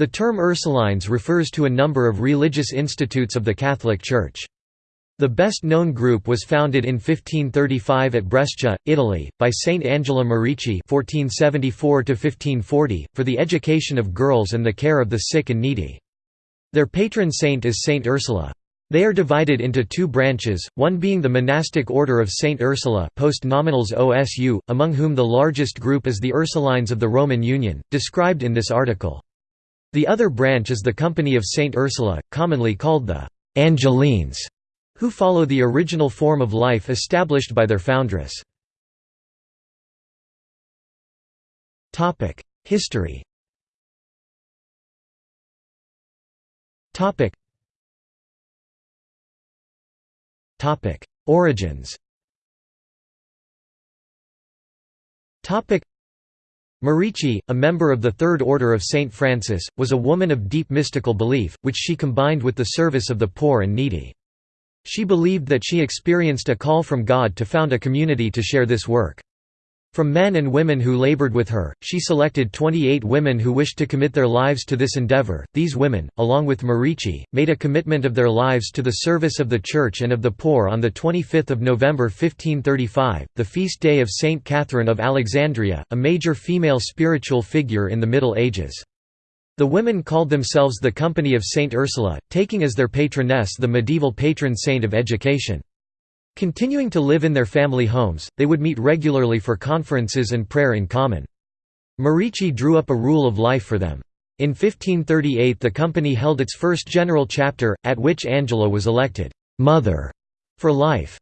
The term Ursulines refers to a number of religious institutes of the Catholic Church. The best-known group was founded in 1535 at Brescia, Italy, by Saint Angela Merici (1474–1540) for the education of girls and the care of the sick and needy. Their patron saint is Saint Ursula. They are divided into two branches, one being the monastic order of Saint Ursula post nominals OSU, among whom the largest group is the Ursulines of the Roman Union, described in this article. The other branch is the Company of Saint Ursula, commonly called the Angelines, who follow the original form of life established by their foundress. History Origins Merici, a member of the Third Order of Saint Francis, was a woman of deep mystical belief, which she combined with the service of the poor and needy. She believed that she experienced a call from God to found a community to share this work. From men and women who labored with her, she selected 28 women who wished to commit their lives to this endeavor. These women, along with Merici, made a commitment of their lives to the service of the Church and of the poor on 25 November 1535, the feast day of Saint Catherine of Alexandria, a major female spiritual figure in the Middle Ages. The women called themselves the Company of Saint Ursula, taking as their patroness the medieval patron saint of education. Continuing to live in their family homes, they would meet regularly for conferences and prayer in common. Merici drew up a rule of life for them. In 1538 the company held its first general chapter, at which Angela was elected «mother» for life.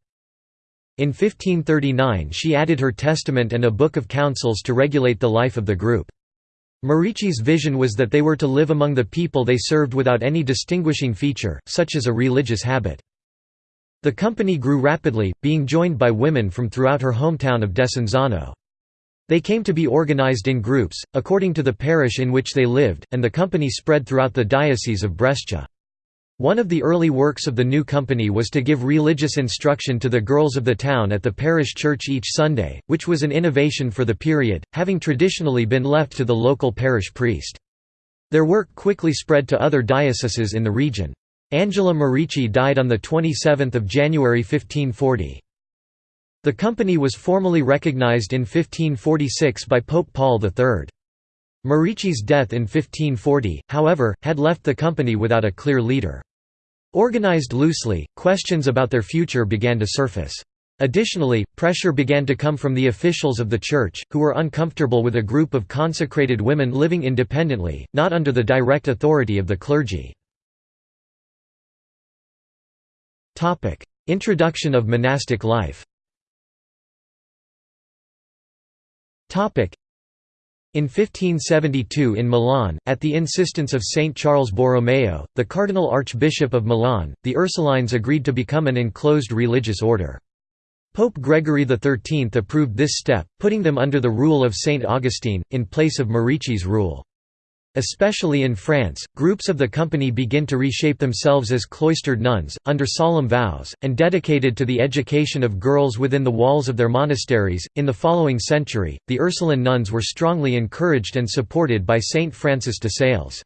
In 1539 she added her testament and a book of counsels to regulate the life of the group. Merici's vision was that they were to live among the people they served without any distinguishing feature, such as a religious habit. The company grew rapidly, being joined by women from throughout her hometown of Desenzano. They came to be organized in groups, according to the parish in which they lived, and the company spread throughout the diocese of Brescia. One of the early works of the new company was to give religious instruction to the girls of the town at the parish church each Sunday, which was an innovation for the period, having traditionally been left to the local parish priest. Their work quickly spread to other dioceses in the region. Angela Merici died on 27 January 1540. The company was formally recognized in 1546 by Pope Paul III. Merici's death in 1540, however, had left the company without a clear leader. Organized loosely, questions about their future began to surface. Additionally, pressure began to come from the officials of the Church, who were uncomfortable with a group of consecrated women living independently, not under the direct authority of the clergy. Introduction of monastic life in 1572 in Milan, at the insistence of Saint Charles Borromeo, the Cardinal Archbishop of Milan, the Ursulines agreed to become an enclosed religious order. Pope Gregory XIII approved this step, putting them under the rule of Saint Augustine, in place of Merici's rule. Especially in France, groups of the company begin to reshape themselves as cloistered nuns, under solemn vows, and dedicated to the education of girls within the walls of their monasteries. In the following century, the Ursuline nuns were strongly encouraged and supported by Saint Francis de Sales.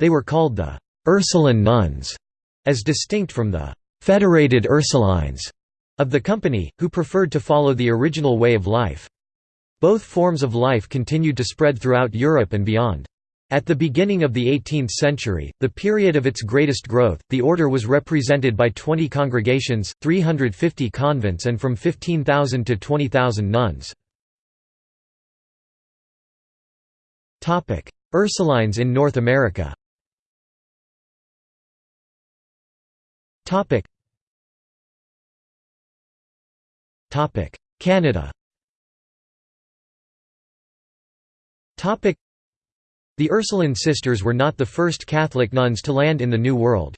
They were called the Ursuline nuns, as distinct from the federated Ursulines of the company, who preferred to follow the original way of life. Both forms of life continued to spread throughout Europe and beyond. At the beginning of the 18th century, the period of its greatest growth, the order was represented by 20 congregations, 350 convents and from 15,000 to 20,000 nuns. Ursulines in North America Canada the Ursuline sisters were not the first Catholic nuns to land in the New World.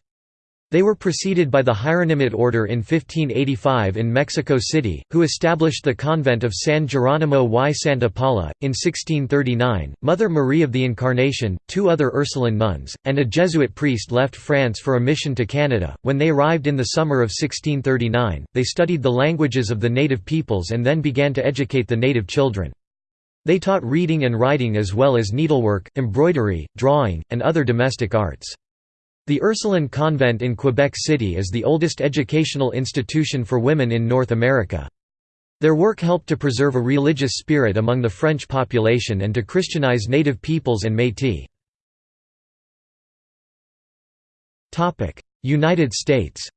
They were preceded by the Hieronymite order in 1585 in Mexico City, who established the convent of San Geronimo y Santa Paula. In 1639, Mother Marie of the Incarnation, two other Ursuline nuns, and a Jesuit priest left France for a mission to Canada. When they arrived in the summer of 1639, they studied the languages of the native peoples and then began to educate the native children. They taught reading and writing as well as needlework, embroidery, drawing, and other domestic arts. The Ursuline Convent in Quebec City is the oldest educational institution for women in North America. Their work helped to preserve a religious spirit among the French population and to Christianize native peoples and Métis. United States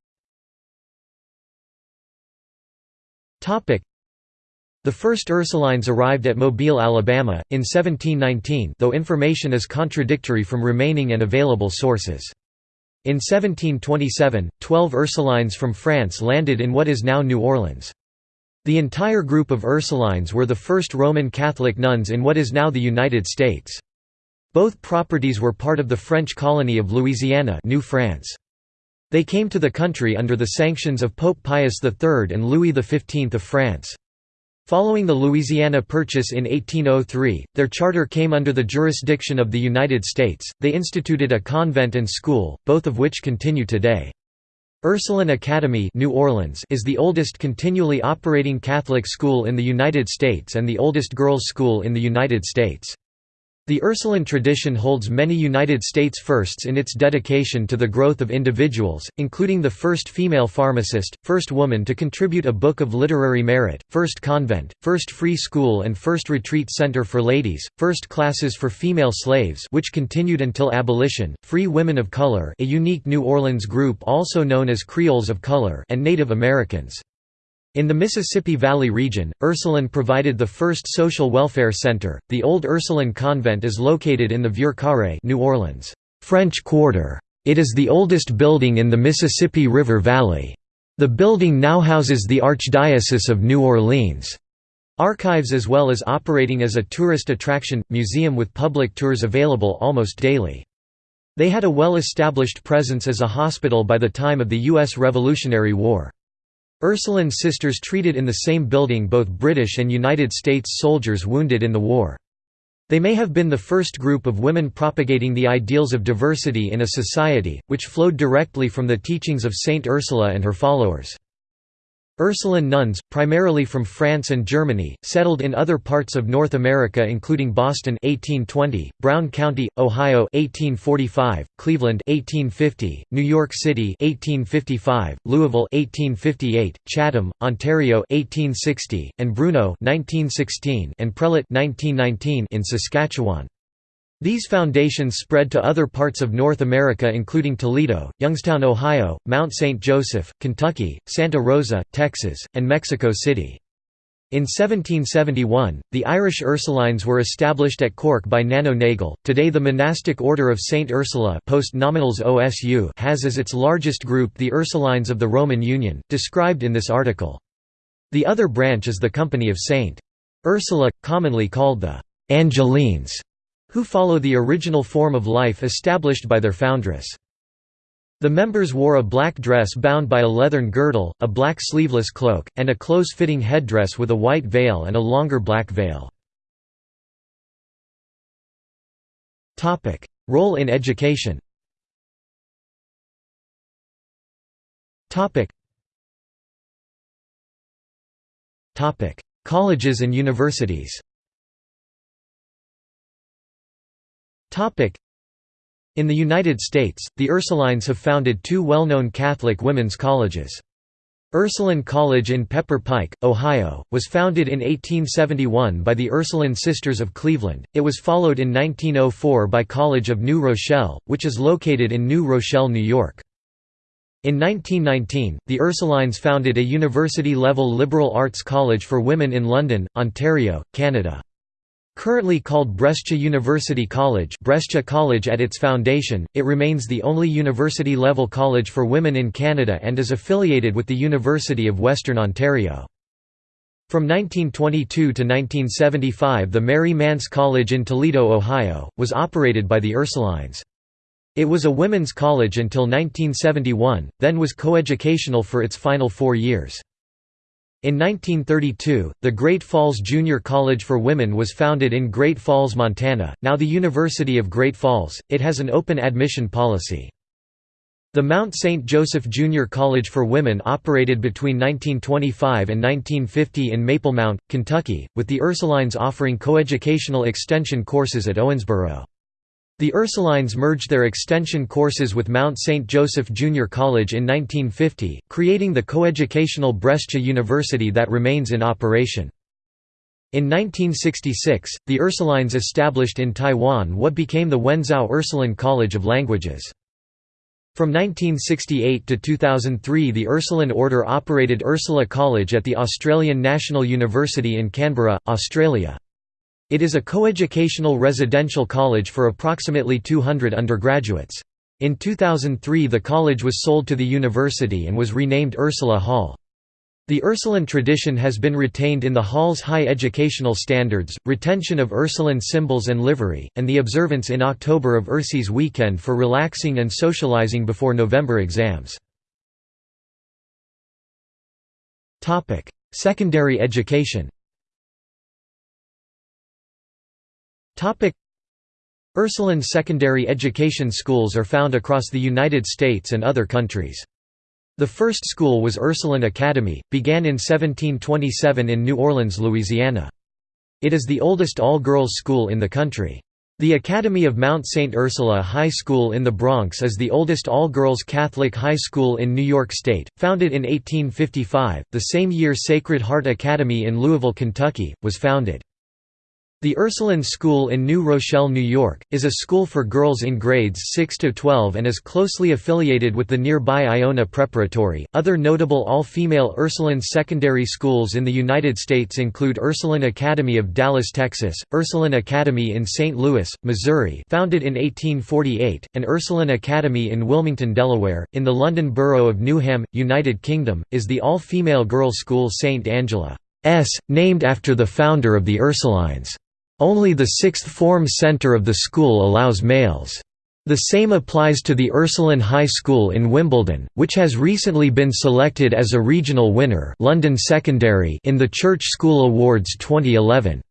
the first Ursulines arrived at Mobile, Alabama, in 1719 though information is contradictory from remaining and available sources. In 1727, twelve Ursulines from France landed in what is now New Orleans. The entire group of Ursulines were the first Roman Catholic nuns in what is now the United States. Both properties were part of the French colony of Louisiana New France. They came to the country under the sanctions of Pope Pius III and Louis XV of France. Following the Louisiana Purchase in 1803, their charter came under the jurisdiction of the United States. They instituted a convent and school, both of which continue today. Ursuline Academy New Orleans is the oldest continually operating Catholic school in the United States and the oldest girls' school in the United States. The Ursuline tradition holds many United States firsts in its dedication to the growth of individuals, including the first female pharmacist, first woman to contribute a book of literary merit, first convent, first free school and first retreat center for ladies, first classes for female slaves which continued until abolition, free women of color a unique New Orleans group also known as Creoles of color and Native Americans. In the Mississippi Valley region, Ursuline provided the first social welfare center. The old Ursuline convent is located in the Vieux Carré, New Orleans, French Quarter. It is the oldest building in the Mississippi River Valley. The building now houses the Archdiocese of New Orleans. Archives as well as operating as a tourist attraction, museum with public tours available almost daily. They had a well-established presence as a hospital by the time of the U.S. Revolutionary War. Ursuline Sisters treated in the same building both British and United States soldiers wounded in the war. They may have been the first group of women propagating the ideals of diversity in a society, which flowed directly from the teachings of Saint Ursula and her followers. Ursuline nuns, primarily from France and Germany, settled in other parts of North America including Boston 1820, Brown County, Ohio 1845, Cleveland 1850, New York City 1855, Louisville 1858, Chatham, Ontario 1860, and Bruno 1916 and Prelate 1919 in Saskatchewan. These foundations spread to other parts of North America including Toledo, Youngstown, Ohio, Mount St. Joseph, Kentucky, Santa Rosa, Texas, and Mexico City. In 1771, the Irish Ursulines were established at Cork by Nano Nagle. Today, the monastic order of Saint Ursula OSU has as its largest group the Ursulines of the Roman Union, described in this article. The other branch is the Company of Saint Ursula, commonly called the Angelines who follow the original form of life established by their foundress. The members wore a black dress bound by a leathern girdle, a black sleeveless cloak, and a close-fitting headdress with a white veil and a longer black veil. Role in education Colleges and universities In the United States, the Ursulines have founded two well-known Catholic women's colleges. Ursuline College in Pepper Pike, Ohio, was founded in 1871 by the Ursuline Sisters of Cleveland. It was followed in 1904 by College of New Rochelle, which is located in New Rochelle, New York. In 1919, the Ursulines founded a university-level liberal arts college for women in London, Ontario, Canada. Currently called Brescia University College Brescia College at its foundation, it remains the only university-level college for women in Canada and is affiliated with the University of Western Ontario. From 1922 to 1975 the Mary Manse College in Toledo, Ohio, was operated by the Ursulines. It was a women's college until 1971, then was coeducational for its final four years. In 1932, the Great Falls Junior College for Women was founded in Great Falls, Montana, now the University of Great Falls. It has an open admission policy. The Mount St. Joseph Junior College for Women operated between 1925 and 1950 in Maplemount, Kentucky, with the Ursulines offering coeducational extension courses at Owensboro. The Ursulines merged their extension courses with Mount St. Joseph Junior College in 1950, creating the coeducational Brescia University that remains in operation. In 1966, the Ursulines established in Taiwan what became the Wenzao Ursuline College of Languages. From 1968 to 2003 the Ursuline Order operated Ursula College at the Australian National University in Canberra, Australia. It is a coeducational residential college for approximately 200 undergraduates. In 2003 the college was sold to the university and was renamed Ursula Hall. The Ursuline tradition has been retained in the Hall's high educational standards, retention of Ursuline symbols and livery, and the observance in October of Ursi's weekend for relaxing and socializing before November exams. Secondary education Ursuline secondary education schools are found across the United States and other countries. The first school was Ursuline Academy, began in 1727 in New Orleans, Louisiana. It is the oldest all-girls school in the country. The Academy of Mount St. Ursula High School in the Bronx is the oldest all-girls Catholic high school in New York State, founded in 1855, the same year Sacred Heart Academy in Louisville, Kentucky, was founded. The Ursuline School in New Rochelle, New York, is a school for girls in grades 6 to 12 and is closely affiliated with the nearby Iona Preparatory. Other notable all-female Ursuline secondary schools in the United States include Ursuline Academy of Dallas, Texas, Ursuline Academy in St. Louis, Missouri, founded in 1848, and Ursuline Academy in Wilmington, Delaware, in the London borough of Newham, United Kingdom, is the all-female girls' school St. Angela. S, named after the founder of the Ursulines. Only the sixth form center of the school allows males. The same applies to the Ursuline High School in Wimbledon, which has recently been selected as a regional winner London Secondary in the Church School Awards 2011.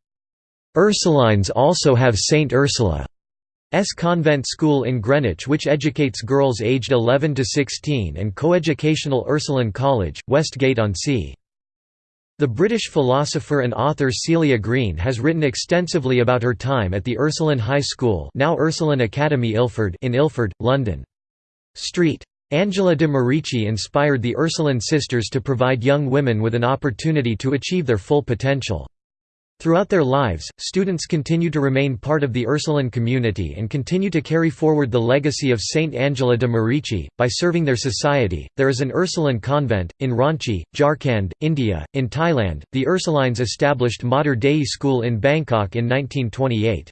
Ursulines also have St. Ursula's convent school in Greenwich which educates girls aged 11 to 16 and coeducational Ursuline College, Westgate-on-Sea. The British philosopher and author Celia Green has written extensively about her time at the Ursuline High School now Ursuline Academy Ilford in Ilford, London. Street. Angela de Merici inspired the Ursuline sisters to provide young women with an opportunity to achieve their full potential. Throughout their lives, students continue to remain part of the Ursuline community and continue to carry forward the legacy of Saint Angela de Merici, by serving their society. There is an Ursuline convent, in Ranchi, Jharkhand, India. In Thailand, the Ursulines established Mater Dei School in Bangkok in 1928.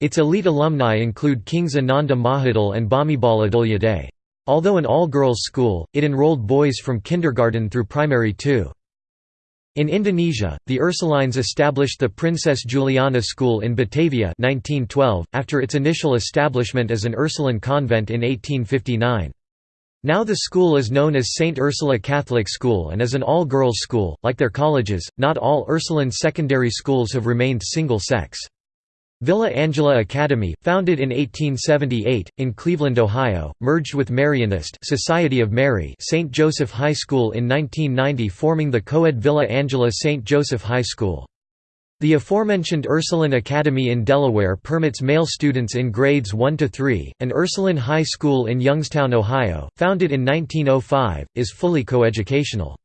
Its elite alumni include Kings Ananda Mahidol and Bhumibol Adulyadej. Although an all-girls school, it enrolled boys from kindergarten through primary too. In Indonesia, the Ursulines established the Princess Juliana School in Batavia 1912, after its initial establishment as an Ursuline convent in 1859. Now the school is known as St. Ursula Catholic School and is an all-girls school. Like their colleges, not all Ursuline secondary schools have remained single-sex. Villa Angela Academy, founded in 1878, in Cleveland, Ohio, merged with Marianist Society of Mary St. Joseph High School in 1990 forming the co-ed Villa Angela St. Joseph High School. The aforementioned Ursuline Academy in Delaware permits male students in grades 1 to 3, and Ursuline High School in Youngstown, Ohio, founded in 1905, is fully coeducational.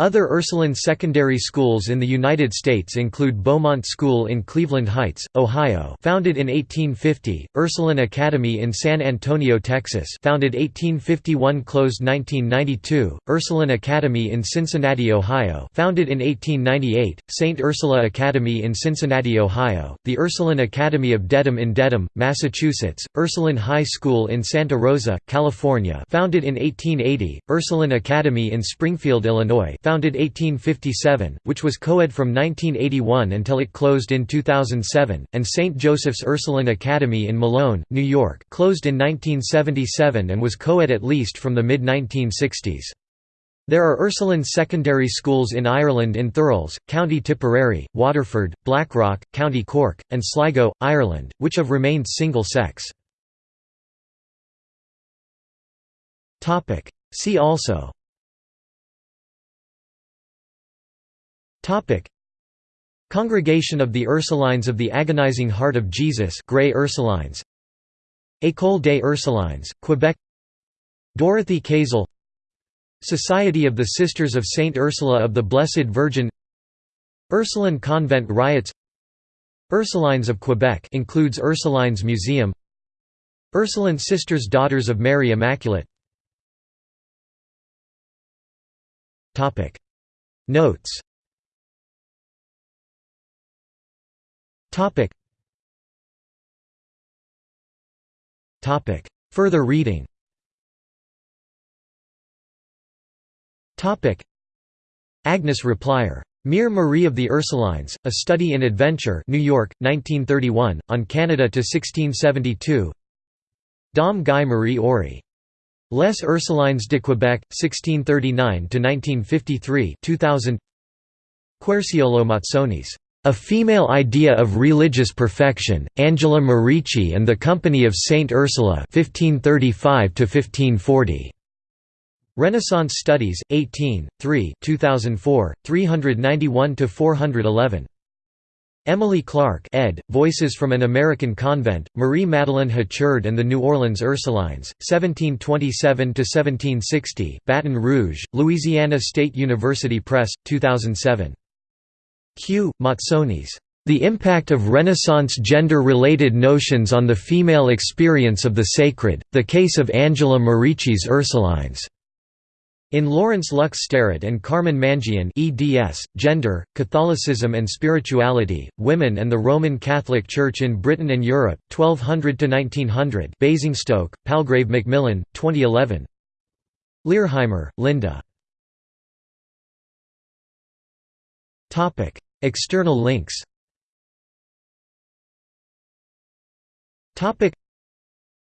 Other Ursuline secondary schools in the United States include Beaumont School in Cleveland Heights, Ohio founded in 1850, Ursuline Academy in San Antonio, Texas founded 1851 closed 1992, Ursuline Academy in Cincinnati, Ohio founded in 1898, St. Ursula Academy in Cincinnati, Ohio, the Ursuline Academy of Dedham in Dedham, Massachusetts, Ursuline High School in Santa Rosa, California founded in 1880, Ursuline Academy in Springfield, Illinois founded 1857, which was co-ed from 1981 until it closed in 2007, and St. Joseph's Ursuline Academy in Malone, New York closed in 1977 and was co-ed at least from the mid-1960s. There are Ursuline secondary schools in Ireland in Thurles, County Tipperary, Waterford, Blackrock, County Cork, and Sligo, Ireland, which have remained single-sex. See also Congregation of the Ursulines of the Agonizing Heart of Jesus Grey Ursulines. École des Ursulines, Quebec. Dorothy Kazel. Society of the Sisters of Saint Ursula of the Blessed Virgin. Ursuline Convent riots. Ursulines of Quebec includes Ursulines Museum. Ursuline Sisters Daughters of Mary Immaculate. Notes Further reading Topic. Agnes Repplier. Mere Marie of the Ursulines, A Study in Adventure New York, 1931, On Canada to 1672 Dom Guy Marie Oury. Les Ursulines de Québec, 1639–1953 2000 Querciolo Mazzonis. A Female Idea of Religious Perfection, Angela Merici and the Company of Saint Ursula 1535–1540. Renaissance Studies, 18, 3 2004, 391–411. Emily Clark ed., Voices from an American Convent, Marie Madeleine Hachard and the New Orleans Ursulines, 1727–1760, Baton Rouge, Louisiana State University Press, 2007. Q. Mazzonis. The Impact of Renaissance Gender-Related Notions on the Female Experience of the Sacred, The Case of Angela Merici's Ursulines. In Laurence Lux-Sterritt and Carmen Mangion eds, Gender, Catholicism and Spirituality, Women and the Roman Catholic Church in Britain and Europe, 1200–1900 Basingstoke, Palgrave Macmillan, 2011 Lierheimer, Linda. External links.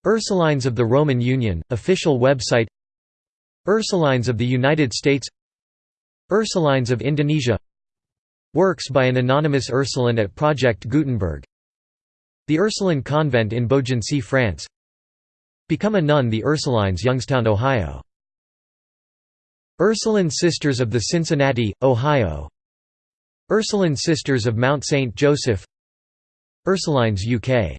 Ursulines of the Roman Union, official website. Ursulines of the United States. Ursulines of Indonesia. Works by an anonymous Ursuline at Project Gutenberg. The Ursuline Convent in Beaugency, France. Become a Nun The Ursulines Youngstown, Ohio. Ursuline Sisters of the Cincinnati, Ohio Ursuline Sisters of Mount St. Joseph Ursulines UK